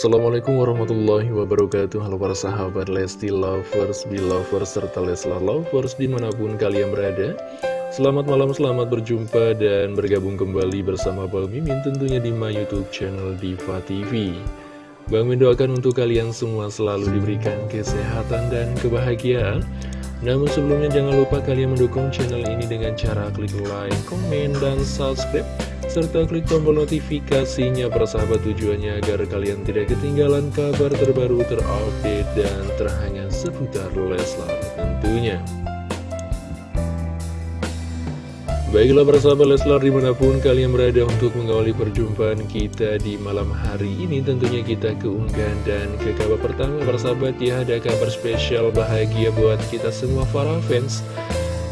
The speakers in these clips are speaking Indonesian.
Assalamualaikum warahmatullahi wabarakatuh. Halo para sahabat Lesti Lovers, Belovers, serta Leslar Lovers di mana pun kalian berada. Selamat malam, selamat berjumpa dan bergabung kembali bersama Bang Mimin tentunya di my youtube channel Diva TV Bang Mimin doakan untuk kalian semua selalu diberikan kesehatan dan kebahagiaan. Namun sebelumnya jangan lupa kalian mendukung channel ini dengan cara klik like, komen, dan subscribe serta klik tombol notifikasinya persahabat tujuannya agar kalian tidak ketinggalan kabar terbaru terupdate dan terhangat seputar Leslar tentunya. Baiklah persahabat Leslar di mana pun kalian berada untuk mengawali perjumpaan kita di malam hari ini Tentunya kita keunggahan dan ke kabar pertama persahabat ya ada kabar spesial bahagia buat kita semua para fans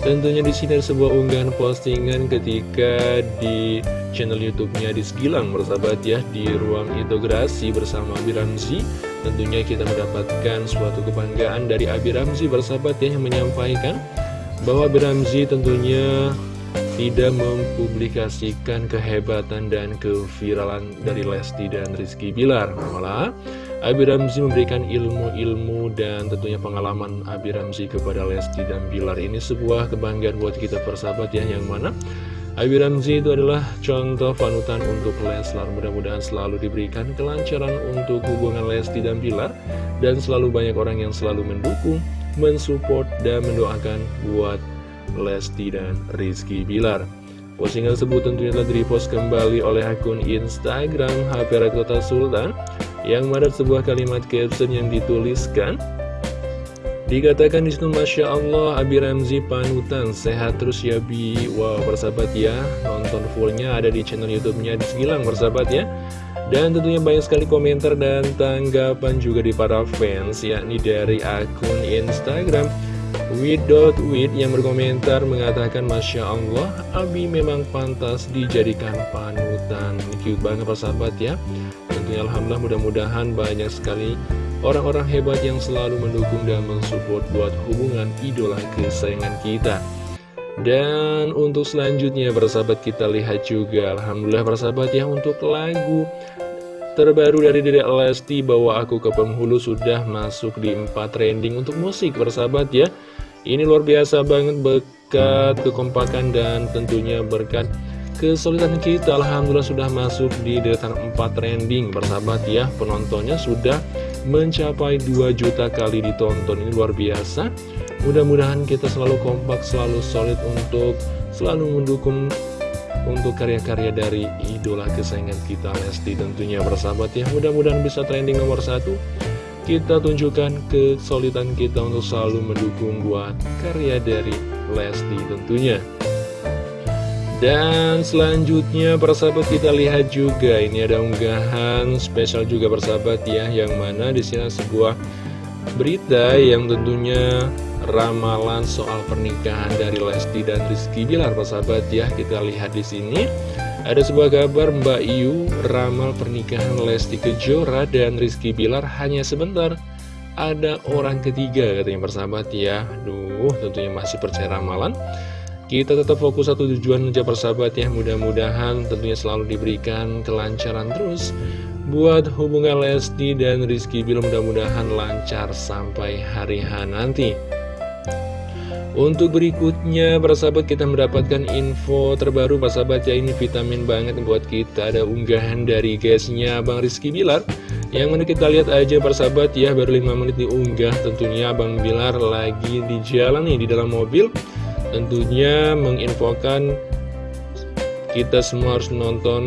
Tentunya di sini ada sebuah unggahan postingan ketika di channel YouTube-nya di Segilang bersahabat ya di ruang integrasi bersama Abi Ramzi. Tentunya kita mendapatkan suatu kebanggaan dari Abi Ramzi bersahabat ya yang menyampaikan bahwa Abi Ramzi tentunya tidak mempublikasikan kehebatan dan keviralan dari Lesti dan Rizky Bilar. Malah Abi Ramzi memberikan ilmu-ilmu dan tentunya pengalaman Abi Ramzi kepada Lesti dan Bilar. Ini sebuah kebanggaan buat kita persahabat ya yang mana Abi Ramzi itu adalah contoh panutan untuk Leslar. Mudah-mudahan selalu diberikan kelancaran untuk hubungan Lesti dan Bilar. Dan selalu banyak orang yang selalu mendukung, mensupport dan mendoakan buat Lesti dan Rizky Bilar. Postingan tersebut tentunya telah kembali oleh akun Instagram HP Kota Sultan yang mana sebuah kalimat caption yang dituliskan Dikatakan di situ Masya Allah Abi Ramzi panutan sehat terus ya Bi. Wow persahabat ya nonton fullnya ada di channel YouTube-nya di Segilang persahabat ya. Dan tentunya banyak sekali komentar dan tanggapan juga di para fans yakni dari akun Instagram Wid.wid yang berkomentar mengatakan Masya Allah Abi memang pantas dijadikan panutan Cute banget persahabat ya tentunya Alhamdulillah mudah-mudahan banyak sekali orang-orang hebat yang selalu mendukung dan mensupport buat hubungan idola kesayangan kita. Dan untuk selanjutnya persahabat kita lihat juga Alhamdulillah persahabat ya untuk lagu terbaru dari Dedek Lesti bahwa aku ke penghulu sudah masuk di 4 trending untuk musik persahabat ya. Ini luar biasa banget berkat kekompakan dan tentunya berkat kesulitan kita. Alhamdulillah sudah masuk di deretan 4 trending Persahabat ya. Penontonnya sudah mencapai 2 juta kali ditonton. Ini luar biasa. Mudah-mudahan kita selalu kompak, selalu solid untuk selalu mendukung untuk karya-karya dari idola kesayangan kita Lesti tentunya bersahabat ya. Mudah-mudahan bisa trending nomor satu. Kita tunjukkan kesulitan kita untuk selalu mendukung buat karya dari Lesti tentunya. Dan selanjutnya persahabat kita lihat juga. Ini ada unggahan spesial juga persahabat ya yang mana di sini sebuah berita yang tentunya ramalan soal pernikahan dari Lesti dan Rizky Bilar persahabat ya. Kita lihat di sini. Ada sebuah kabar Mbak Yu ramal pernikahan Lesti Kejora dan Rizky Bilar hanya sebentar. Ada orang ketiga katanya persahabat ya. Duh tentunya masih percaya ramalan. Kita tetap fokus satu tujuan aja persahabat ya. Mudah-mudahan tentunya selalu diberikan kelancaran terus Buat hubungan Lesti dan Rizky Bilar. Mudah-mudahan lancar sampai hari H nanti untuk berikutnya, persahabat kita mendapatkan info terbaru, persahabat ya ini vitamin banget buat kita. Ada unggahan dari guysnya Bang Rizky Bilar. Yang mana kita lihat aja persahabat ya, baru 5 menit diunggah. Tentunya Bang Bilar lagi di jalan nih, di dalam mobil tentunya menginfokan kita semua harus nonton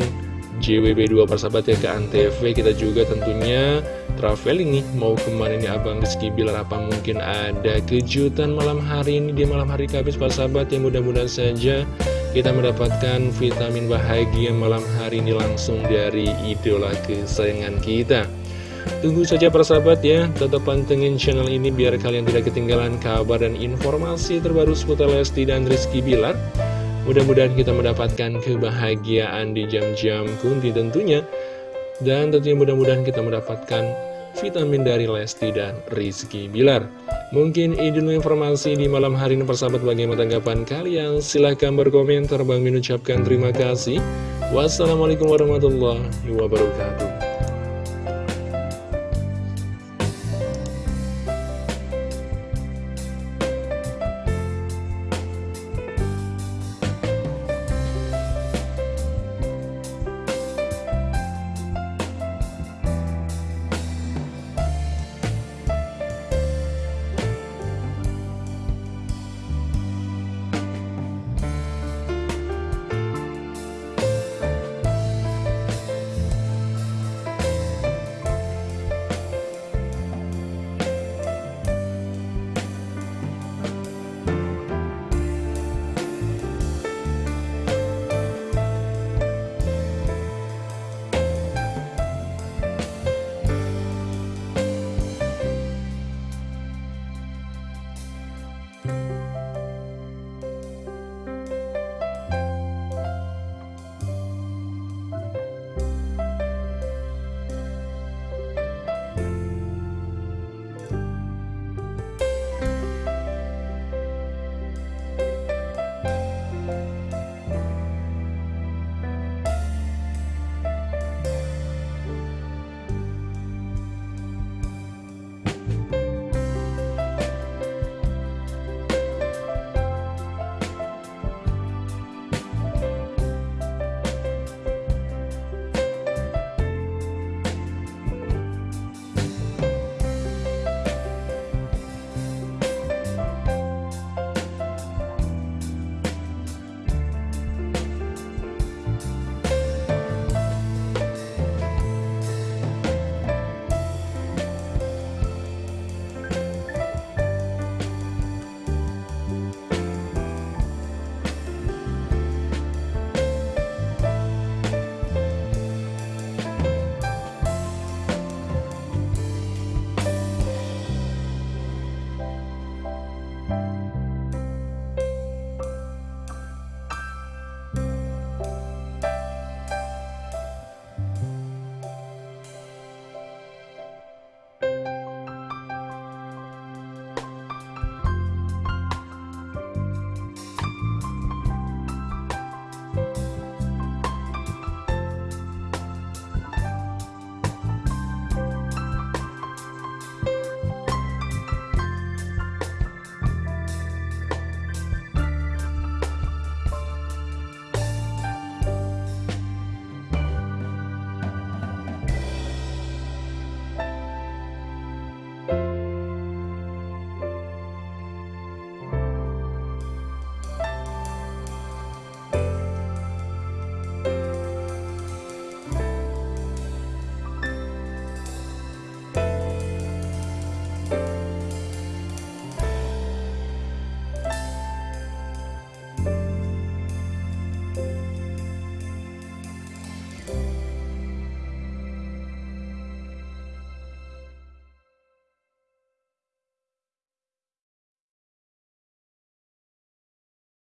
JWB2 persahabat ya ke Antv. Kita juga tentunya traveling nih mau ke mana nih Abang Rizky Bilar? Apa mungkin ada kejutan malam hari ini di malam hari Kamis persahabat? Yang mudah-mudahan saja kita mendapatkan vitamin bahagia malam hari ini langsung dari idola kesayangan kita. Tunggu saja persahabat ya, tetap pantengin channel ini biar kalian tidak ketinggalan kabar dan informasi terbaru seputar Lesti dan Rizky Bilar. Mudah-mudahan kita mendapatkan kebahagiaan di jam-jam kunti tentunya. Dan tentunya mudah-mudahan kita mendapatkan vitamin dari Lesti dan Rizky Bilar. Mungkin ini informasi di malam hari ini persahabat bagaimana tanggapan kalian. Silahkan berkomentar, Bang Min ucapkan terima kasih. Wassalamualaikum warahmatullahi wabarakatuh.